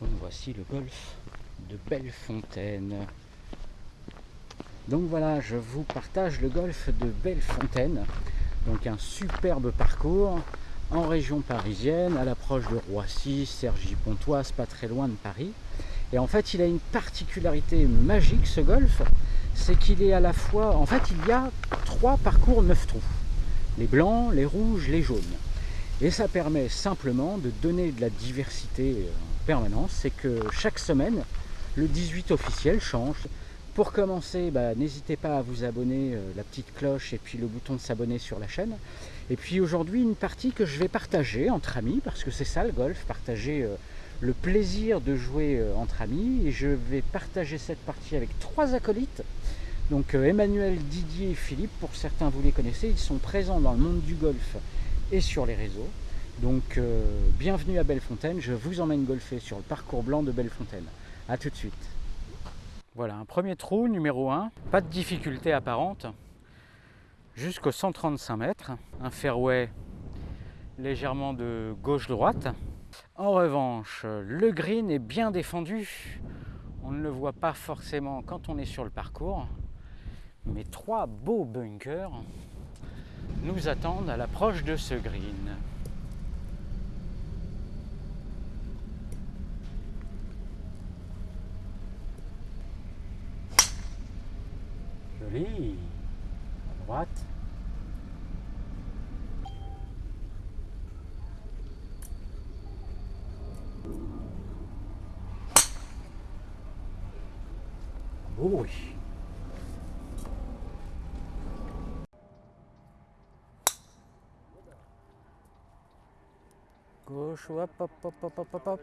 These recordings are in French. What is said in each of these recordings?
Donc voici le golf de Bellefontaine. Donc voilà, je vous partage le golf de Bellefontaine. Donc un superbe parcours en région parisienne, à l'approche de Roissy, Cergy-Pontoise, pas très loin de Paris. Et en fait, il a une particularité magique ce golf, c'est qu'il est à la fois, en fait, il y a trois parcours neuf trous, les blancs, les rouges, les jaunes. Et ça permet simplement de donner de la diversité en permanence, c'est que chaque semaine, le 18 officiel change. Pour commencer, bah, n'hésitez pas à vous abonner, euh, la petite cloche et puis le bouton de s'abonner sur la chaîne. Et puis aujourd'hui, une partie que je vais partager entre amis, parce que c'est ça le golf, partager euh, le plaisir de jouer euh, entre amis. Et je vais partager cette partie avec trois acolytes. Donc Emmanuel, Didier et Philippe, pour certains vous les connaissez, ils sont présents dans le monde du golf et sur les réseaux. Donc bienvenue à Bellefontaine, je vous emmène golfer sur le parcours blanc de Bellefontaine. A tout de suite. Voilà, un premier trou, numéro 1. Pas de difficulté apparente. Jusqu'au 135 mètres. Un fairway légèrement de gauche-droite. En revanche, le green est bien défendu. On ne le voit pas forcément quand on est sur le parcours. Mais trois beaux bunkers nous attendent à l'approche de ce green. Joli. À droite. Oh oui. Gauche, hop, hop, hop, hop, hop, hop,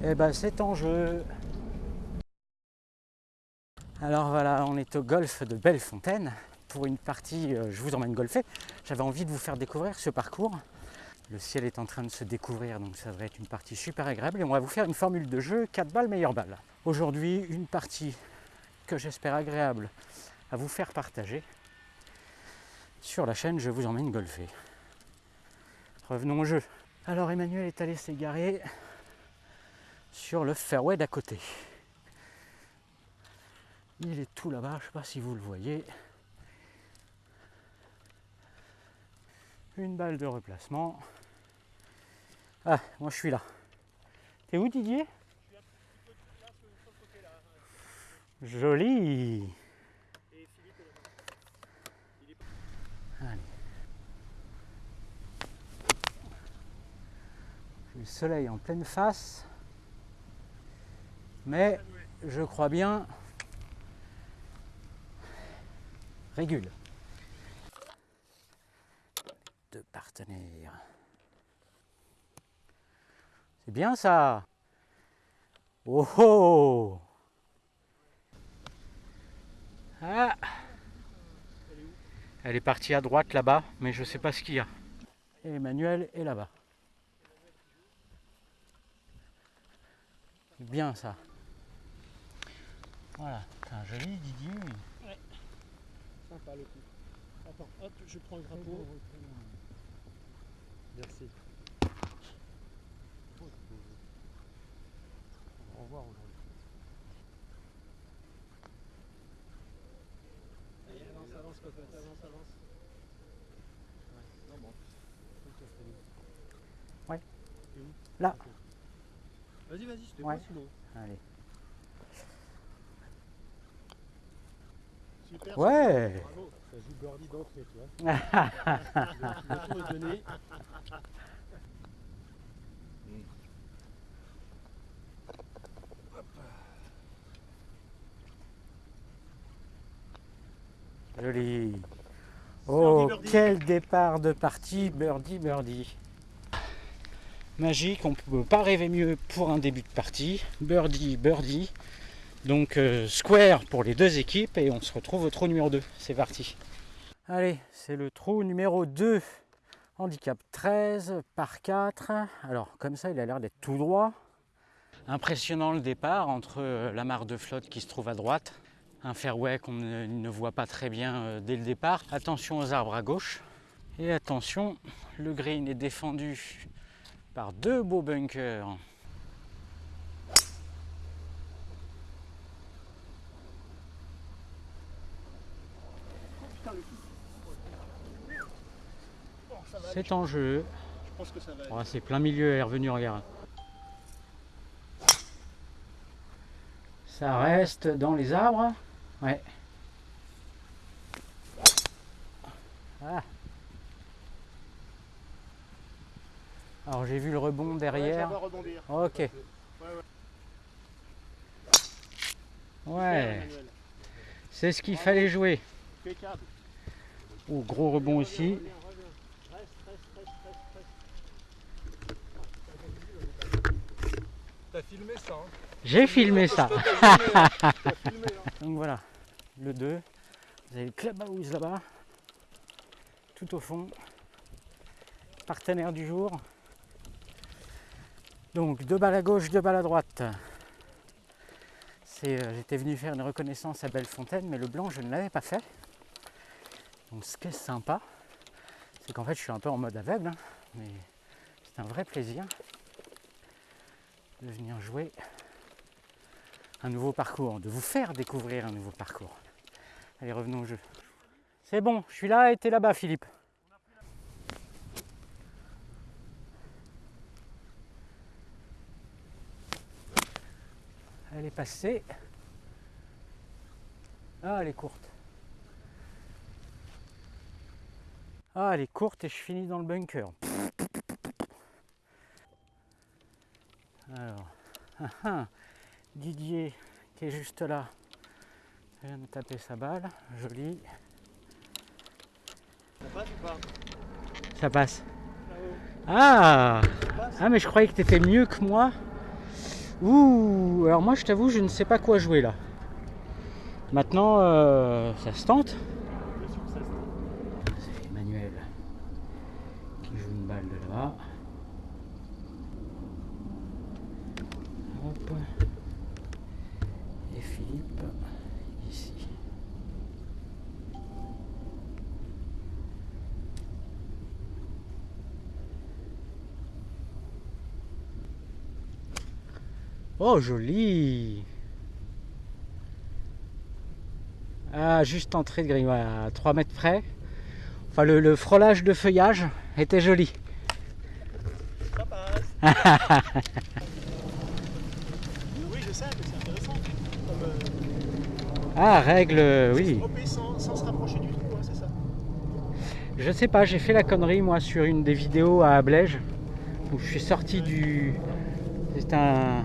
hop. Eh ben c'est en jeu. Alors voilà, on est au golf de Bellefontaine pour une partie euh, Je vous emmène golfer. J'avais envie de vous faire découvrir ce parcours. Le ciel est en train de se découvrir, donc ça devrait être une partie super agréable. Et on va vous faire une formule de jeu 4 balles, meilleure balle. Aujourd'hui, une partie que j'espère agréable à vous faire partager. Sur la chaîne, je vous emmène golfer. Revenons au jeu. Alors Emmanuel est allé s'égarer sur le fairway d'à côté. Il est tout là-bas, je ne sais pas si vous le voyez. Une balle de replacement. Ah, moi je suis là. T'es où Didier? Joli. Le soleil en pleine face. Mais je crois bien régule. Deux partenaires. C'est bien ça. Oh oh ah. Elle est partie à droite là-bas, mais je ne sais pas ce qu'il y a. Emmanuel est là-bas. Bien ça. Voilà, c'est un joli Didier. Ouais. Sympa le coup. Attends, hop, je prends le drapeau. Merci. Au revoir aujourd'hui. Allez, avance, avance, cocotte, avance, avance. Ouais, non, bon. Ouais. T'es où Là. Vas-y, vas-y, je te Ouais. vois sous l'eau. Allez. Super. Ouais. super, Bravo. Ça joue birdie d'entrée, tu vois. Le tour est donné. Joli. Oh, birdie. quel départ de partie, birdie, birdie. Magique, on ne peut pas rêver mieux pour un début de partie. Birdie, birdie. Donc euh, square pour les deux équipes et on se retrouve au trou numéro 2. C'est parti. Allez, c'est le trou numéro 2. Handicap 13 par 4. Alors comme ça, il a l'air d'être tout droit. Impressionnant le départ entre euh, la mare de flotte qui se trouve à droite un fairway qu'on ne, ne voit pas très bien euh, dès le départ. Attention aux arbres à gauche. Et attention, le green est défendu par deux beaux bunkers. Putain, le Oh, ça va aller, C'est en jeu. Je pense que ça va c'est plein milieu, elle est revenue, regarde. Ça reste dans les arbres. Ouais. Ah. Alors j'ai vu le rebond derrière. Ok. Ouais. C'est ce qu'il fallait jouer. Impeccable. Oh, gros rebond aussi. Reviens, reviens. Reste, reste, reste, reste, reste. T'as filmé ça hein J'ai filmé ça. Filmé, hein hein. Donc voilà, le 2. Vous avez le clubhouse là-bas, tout au fond. Partenaire du jour. Donc deux balles à gauche, deux balles à droite. Euh, J'étais venu faire une reconnaissance à Bellefontaine, mais le blanc je ne l'avais pas fait. Donc ce qui est sympa, c'est qu'en fait je suis un peu en mode aveugle, hein, mais c'est un vrai plaisir de venir jouer un nouveau parcours, de vous faire découvrir un nouveau parcours. Allez, revenons au jeu. C'est bon, je suis là et t'es là-bas, Philippe. Elle est passée. Ah, elle est courte. Ah, elle est courte et je finis dans le bunker. Alors, ah, ah. Didier qui est juste là vient de taper sa balle, joli, Ça passe ou pas? Ça passe. Ah passe Ah mais je croyais que tu étais mieux que moi. Ouh Alors moi je t'avoue je ne sais pas quoi jouer là. Maintenant euh, ça se tente. Bien sûr que ça se tente. C'est Emmanuel qui joue une balle de là-bas. Et Philippe ici. Oh joli Ah juste entrée de grille, à 3 mètres près. Enfin, le, le frôlage de feuillage était joli. Ça passe. oui, je sais, mais c'est intéressant. Comme, euh, Ah, règle, euh, oui. Sans, sans se rapprocher du trou, hein, c'est ça. Je sais pas, j'ai fait la connerie moi sur une des vidéos à Ablège où je suis sorti du. C'est un,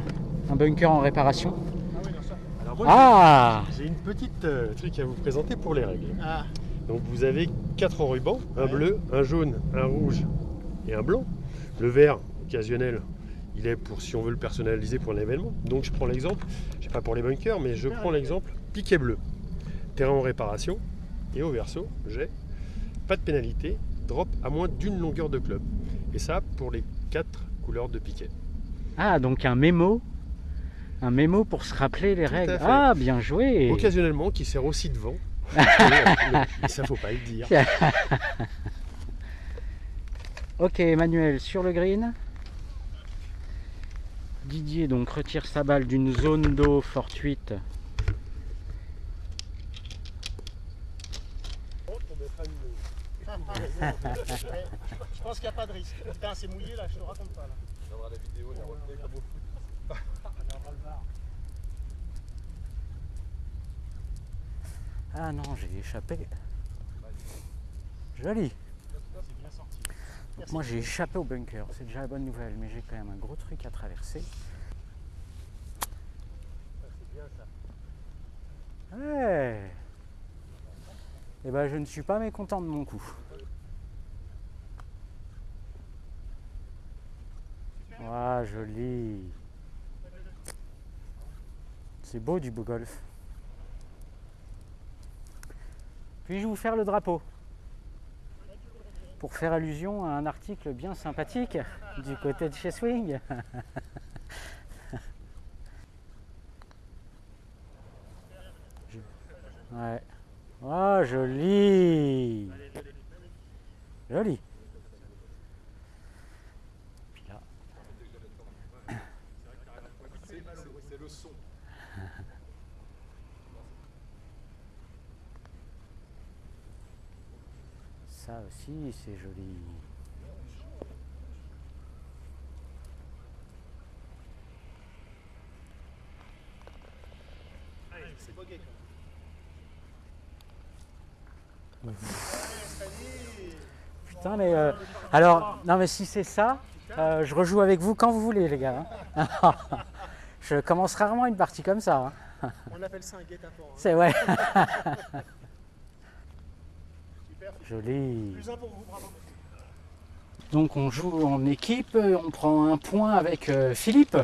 un bunker en réparation. Ah oui, non, ça. Alors moi, Ah j'ai une petite euh, truc à vous présenter pour les règles. Ah, Donc vous avez quatre rubans, un Ouais. bleu, un jaune, un rouge et un blanc. Le vert, occasionnel, il est pour si on veut le personnaliser pour un événement. Donc je prends l'exemple, je sais pas pour les bunkers, mais je prends l'exemple piquet bleu. Terrain en réparation. Et au verso, j'ai pas de pénalité, drop à moins d'une longueur de club. Et ça pour les quatre couleurs de piquet. Ah, donc un mémo. Un mémo pour se rappeler les Tout règles. Ah, bien joué Occasionnellement, qui sert aussi de vent. Et ça faut pas le dire. Ok, Emmanuel sur le green. Didier donc retire sa balle d'une zone d'eau fortuite. Je pense qu'il n'y a pas de risque. Putain, c'est mouillé là, je te raconte pas là. la vidéo, la retenue comme au foot. Ah non, j'ai échappé. Joli. C'est bien sorti. Merci. Moi j'ai échappé au bunker, c'est déjà la bonne nouvelle, mais j'ai quand même un gros truc à traverser. C'est bien ça. Ouais. Et ben je ne suis pas mécontent de mon coup. Ah joli. C'est beau du beau golf. Puis-je vous faire le drapeau Pour faire allusion à un article bien sympathique du côté de chez Swing. Ouais. Ah, joli Joli. Ça aussi, c'est joli. C'est bugué Putain, mais euh, alors, non, mais si c'est ça, euh, je rejoue avec vous quand vous voulez, les gars. hein. je commence rarement une partie comme ça. hein. On appelle ça un guet-apens. hein. C'est ouais. Joli. Donc on joue en équipe, on prend un point avec euh, Philippe.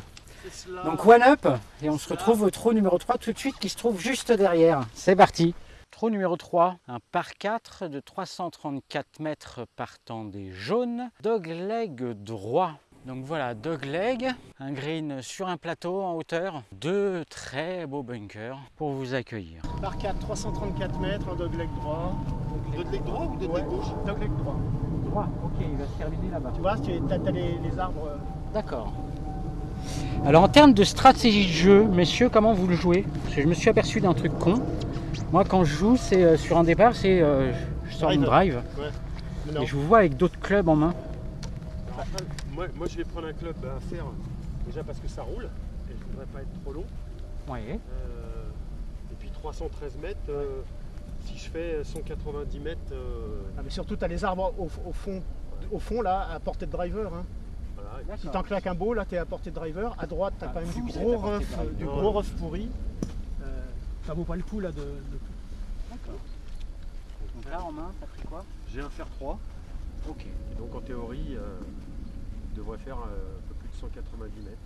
Donc one up et on se retrouve au trou numéro 3 tout de suite qui se trouve juste derrière. C'est parti. Trou numéro 3, un par 4 de 334 mètres partant des jaunes. Dogleg droit. Donc voilà, dogleg, un green sur un plateau en hauteur, deux très beaux bunkers pour vous accueillir. Par 4, 334 mètres, un dogleg droit. Dogleg droit ou dogleg gauche Dogleg droit. Droit, ok, il va se terminer là-bas. Tu vois, tu as, les, les arbres. euh, D'accord. Alors en termes de stratégie de jeu, messieurs, comment vous le jouez? Parce que je me suis aperçu d'un truc con. Moi quand je joue, c'est euh, sur un départ, c'est euh, je sors une drive et je vous vois avec d'autres clubs en main. Alors, un- moi, moi, je vais prendre un club à faire déjà parce que ça roule et je voudrais pas être trop long. Euh, et puis 313 mètres, euh, si je fais 190 mètres, euh, Ah, mais surtout, tu as les arbres au, au fond, au fond, là, à portée de driver. Hein. voilà. Si t'en claques un beau, là, tu es à portée de driver. À droite, tu as Ah, quand même du gros du gros rough pourri. Euh, ça vaut pas le coup, là, de, de- D'accord. Donc là en main, t'as pris quoi? J'ai un fer 3, Ok. et donc en théorie, euh, il devrait faire euh, un peu plus de 190 mètres.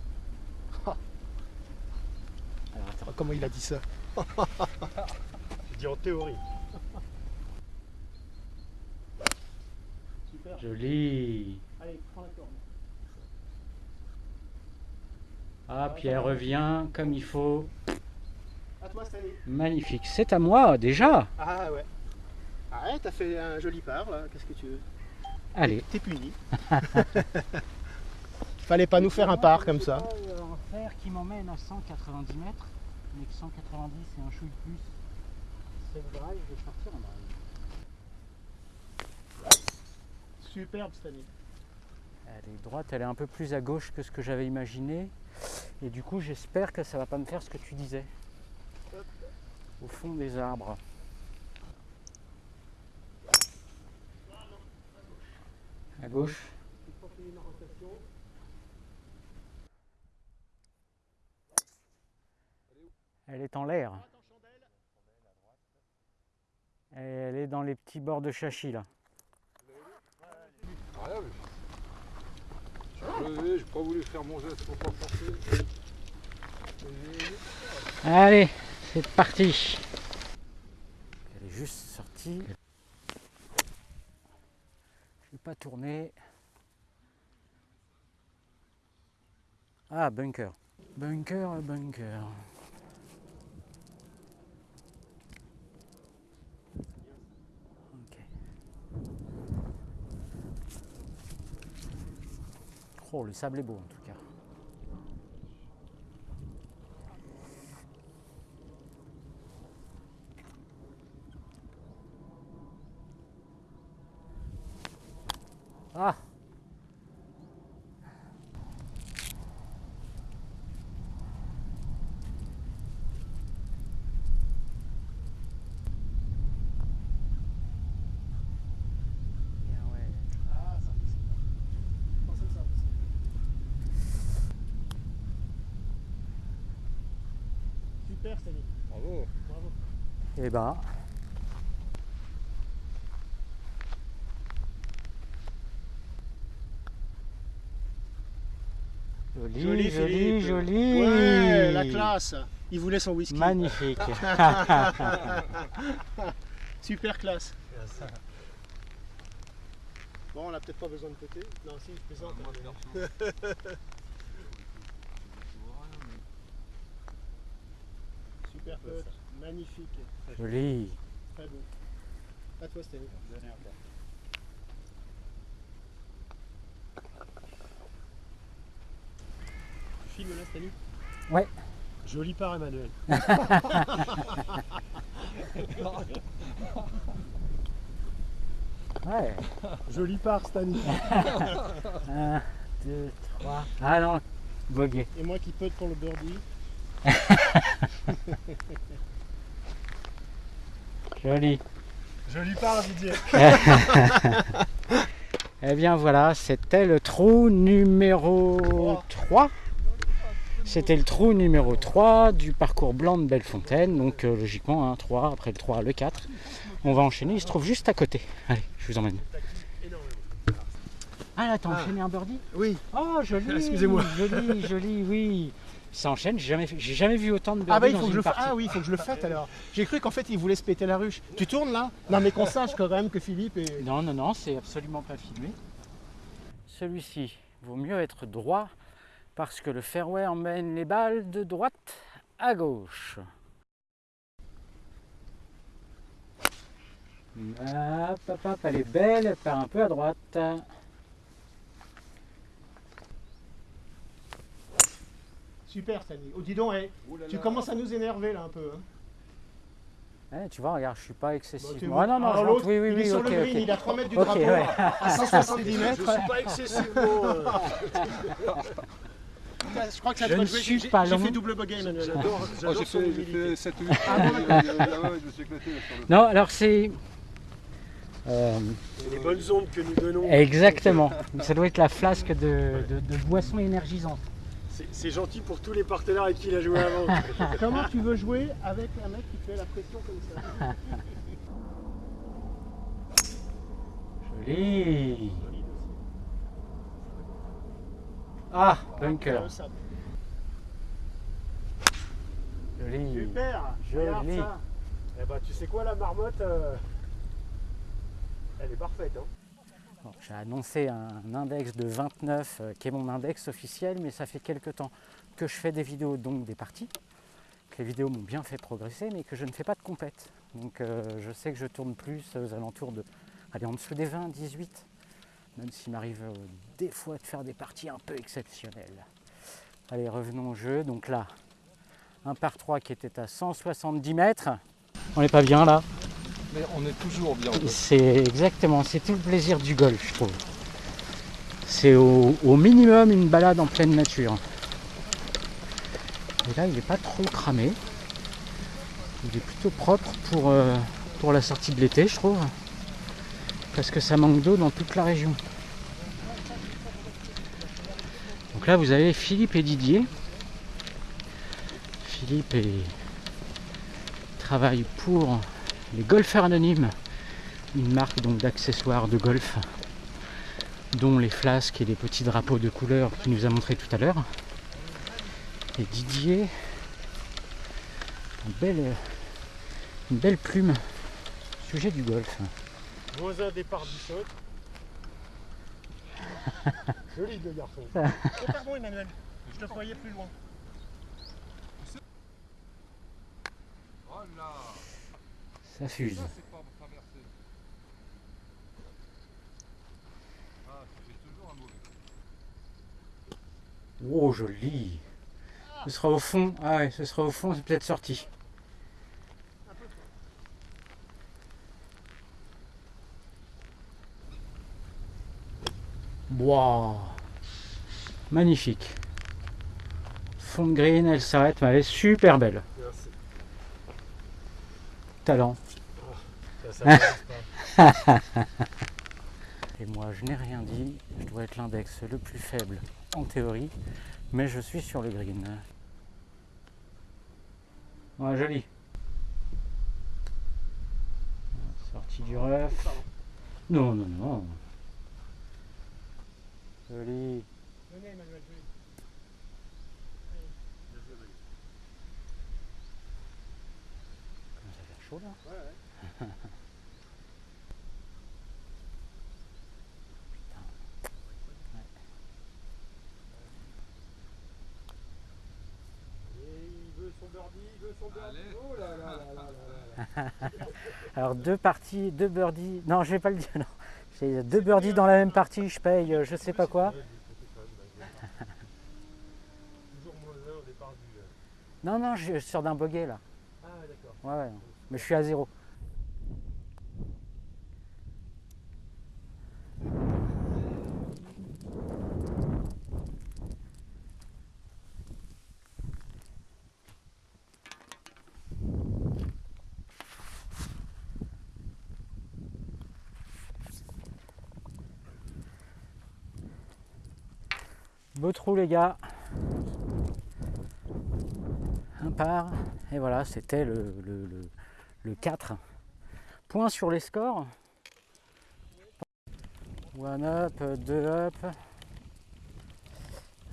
Alors attends. Comment il a dit ça? Je dis en théorie. Super. Joli. Allez, prends la corde. Ah, puis elle revient comme il faut. À toi, Stanley. Magnifique. C'est à moi déjà. Ah ouais. Ah ouais, t'as fait un joli part, là. Qu'est-ce que tu veux? Allez. T'es puni. Fallait pas nous faire un part comme ça. Un fer qui m'emmène à 190 mètres, mais que 190 c'est un chou de plus. C'est le drive, je vais partir en drive. Superbe, Stanley. Elle est droite, elle est un peu plus à gauche que ce que j'avais imaginé. Et du coup, j'espère que ça va pas me faire ce que tu disais. Au fond des arbres. À gauche. Elle est en l'air. Elle est dans les petits bords de Chachi là. Je suis levé, j'ai pas voulu faire mon geste pour pas forcer. Allez, c'est parti. Elle est juste sortie. Je vais pas tourner. Ah, bunker. Bunker, bunker. Oh, le sable est beau en tout cas. Ah Bien, ouais. Ah, ça c'est ça. Pensez à ça aussi. Super, Stanley. Bravo. Bravo. Eh ben. Joli, joli, joli. Ouais, la classe. Il voulait son whisky. Magnifique. Super classe. Bon, on n'a peut-être pas besoin de côté. Non, si, je plaisante. Perso. Super pote. Magnifique. Joli. Très beau. À toi, Stéphane. Tu filmes là, Stéphane Ouais. Joli par Emmanuel. ouais. Joli par Stanley. 1, 2, 3. Ah non, bogué. Et moi qui peux pour le birdie. Joli. Joli part, Didier. Eh bien voilà, c'était le trou numéro 3. C'était le trou numéro 3 du parcours blanc de Bellefontaine. Donc euh, logiquement, un 3, après le 3, le 4. On va enchaîner, il se trouve juste à côté. Allez, je vous emmène. Ah là, t'as Ah. enchaîné un birdie? Oui. Oh, joli Excusez-moi. Joli, joli, oui. Ça enchaîne, j'ai jamais, j'ai jamais vu autant de birdies Ah bah il dans faut que une je le fasse. partie. Ah oui, il faut que je le fasse alors. J'ai cru qu'en fait il voulait se péter la ruche. Tu tournes là? Non mais qu'on sache quand même que Philippe est. Non, non, non, c'est absolument pas filmé. Celui-ci vaut mieux être droit parce que le fairway emmène les balles de droite à gauche. Hop, hop, hop, elle est belle, elle part un peu à droite. Super Stanley. Oh dis donc, eh, là tu là. commences à nous énerver là un peu. hein. Eh, tu vois, regarde, je suis pas Ah non, non, je rentre, l'autre, oui, oui, il oui, est sur le green, il est à 3 mètres du drapeau, ouais. à 170 Je mètres. suis pas excessivement. euh, Je crois que ça Je doit ne jouer. suis J'ai- fait double bogey Emmanuel. J'adore, Oh, j'adore j'ai son fait, j'ai humilité. fait 7 ou 8 Ah ouais, je me suis éclaté là, sur le Non, alors c'est. euh, Les bonnes ondes que nous donnons. exactement. Ça doit être la flasque de, de, de boisson énergisante. C'est- gentil pour tous les partenaires avec qui il a joué avant. Comment tu veux jouer avec un mec qui fait la pression comme ça Joli. Ah, bunker. Joli. Super Regarde Joli. ça. Eh bah, tu sais quoi, la marmotte, euh, elle est parfaite. Hein. J'ai annoncé un index de 29 euh, qui est mon index officiel, mais ça fait quelques temps que je fais des vidéos, donc des parties. Que les vidéos m'ont bien fait progresser, mais que je ne fais pas de compète. Donc euh, je sais que je tourne plus aux alentours de, allez, en dessous des 20, 18, même s'il m'arrive euh, des fois de faire des parties un peu exceptionnelles. Allez, revenons au jeu. Donc là, un par 3 qui était à 170 mètres. On n'est pas bien là On est toujours bien. c'est exactement, c'est tout le plaisir du golf, je trouve. C'est au, minimum une balade en pleine nature. Et là, il n'est pas trop cramé. Il est plutôt propre pour, euh, pour la sortie de l'été, je trouve. Parce que ça manque d'eau dans toute la région. Donc là, vous avez Philippe et Didier. Philippe est- travaille pour les golfeurs anonymes, une marque donc d'accessoires de golf, dont les flasques et les petits drapeaux de couleur qu'il nous a montré tout à l'heure. Et Didier, euh, une belle plume, sujet du golf. Moins un départ du shot. Joli le garçon. Oh, pardon Emmanuel, je te croyais plus loin. Oh là Ça fuse. Ah. Oh joli Ce sera au fond, ah ouais, ce sera au fond, c'est peut-être sorti. Wow Magnifique. Fond de green, elle s'arrête, mais elle est super belle. Merci. Talent. Ça, ça passe pas. Et moi, je n'ai rien dit. Je dois être l'index le plus faible en théorie, mais je suis sur le green. Ouais, joli. Sortie du ref. Non, non, non. Joli. Venez Emmanuel, venez. Ça a l'air chaud là? Et il Oh. Alors deux parties, deux birdies. Non, je vais pas le dire. Non. Deux birdies dans la même partie. Je paye, euh, je sais pas quoi. Non, non, je sors d'un bogey là. Ah d'accord. Ouais, ouais. Mais je suis à zéro. Beau trou les gars. Un par. Et voilà, c'était le, le, le- le 4. Point sur les scores. One up, deux up.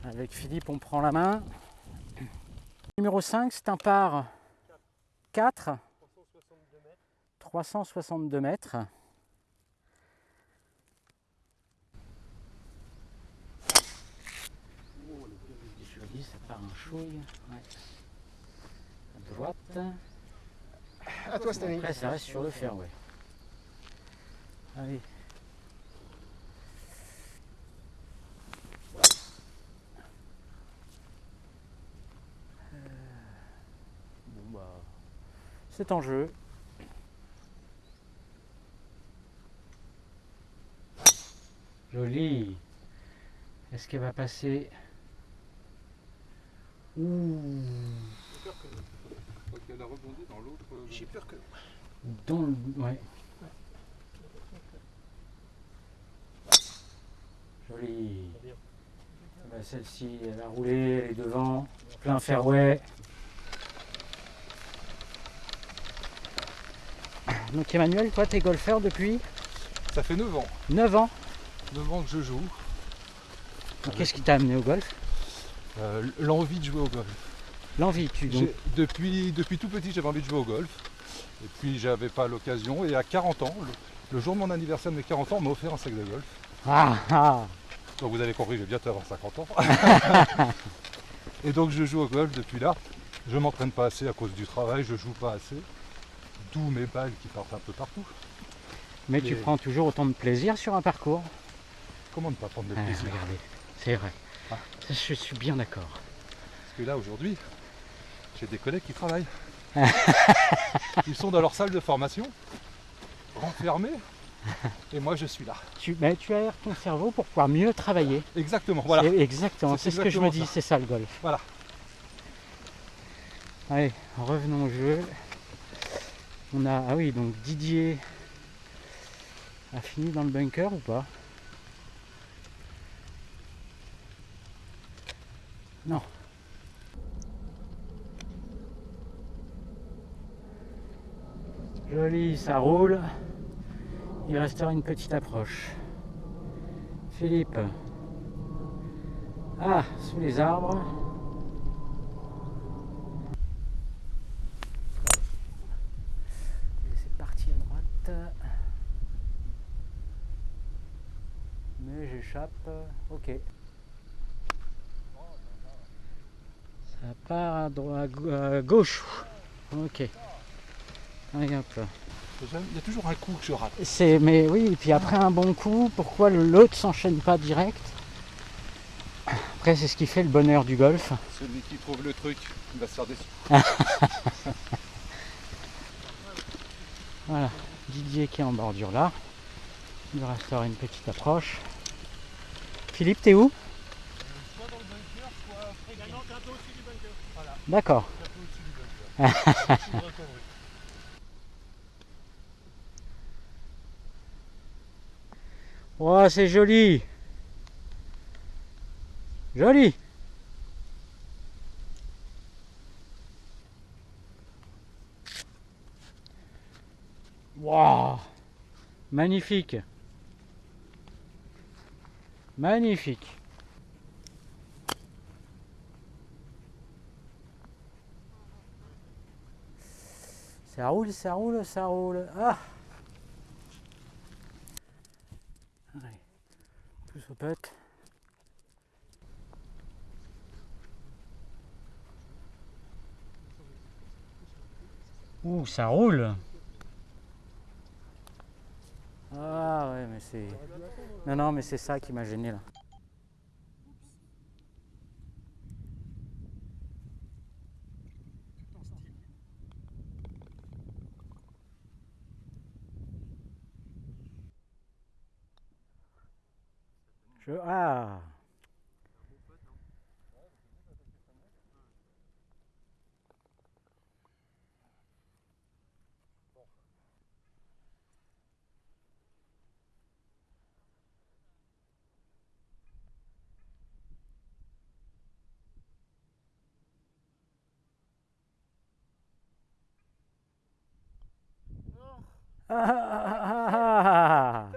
Avec Philippe, on prend la main. Numéro 5, c'est un par 4. 362 mètres. Joli, ça part un chouille. Ouais. À droite. À toi, Stanley. Après, ça reste sur le fairway. Allez. Euh, Bon bah, c'est en jeu. Joli. Est-ce qu'elle va passer? Ouh. Faut qu'elle a rebondi dans l'autre. euh, J'ai peur que. Dans le. Ouais. Joli. Bien. Ah bah, Celle-ci, elle a roulé, elle est devant. Plein fairway. Donc Emmanuel, toi t'es golfeur depuis Ça fait 9 ans. 9 ans. 9 ans que je joue. Qu'est-ce qui t'a amené au golf? Euh, L'envie de jouer au golf. L'envie, tu donc. Depuis, depuis tout petit, j'avais envie de jouer au golf. Et puis, j'avais pas l'occasion. Et à 40 ans, le, le jour de mon anniversaire de mes 40 ans, on m'a offert un sac de golf. Ah ah Donc, vous avez compris, je vais bientôt avoir 50 ans. et donc, je joue au golf depuis là. Je m'entraîne pas assez à cause du travail, je joue pas assez. D'où mes balles qui partent un peu partout. Mais tu prends toujours autant de plaisir sur un parcours. Comment ne pas prendre de Ah, plaisir? regardez, c'est vrai. Je suis bien d'accord. Parce que là, aujourd'hui, j'ai des collègues qui travaillent. Ils sont dans leur salle de formation, renfermés, et moi je suis là. Tu, mais tu aères ton cerveau pour pouvoir mieux travailler. Exactement, voilà. C'est exactement, C'est ce que je me dis, c'est ça le golf. Voilà. Allez, revenons au jeu. On a, ah oui, donc Didier a fini dans le bunker ou pas? Non. Joli, ça roule. Il restera une petite approche. Philippe. Ah, sous les arbres. C'est parti à droite. Mais j'échappe. Ok. Ça part à, droite, à gauche. Ok. Il y a toujours un coup que je rate. C'est, mais oui, et puis après un bon coup, pourquoi l'autre s'enchaîne pas direct? Après, c'est ce qui fait le bonheur du golf. Celui qui trouve le truc, il va se faire déçu. Voilà, Didier qui est en bordure là. Il restera une petite approche. Philippe, t'es où Soit dans le bunker, soit également un peu au-dessus du bunker. Voilà, D'accord. un peu au-dessus du bunker. Je suis dans le connerie. Oh, c'est joli. Joli. Waouh. Magnifique. Magnifique. Ça roule, ça roule, ça roule. Ah Allez, plus au. Ouh, ça roule Ah ouais, mais c'est... Non, non, mais c'est ça qui m'a gêné là. Je... Ah Un bon pote, hein. Ah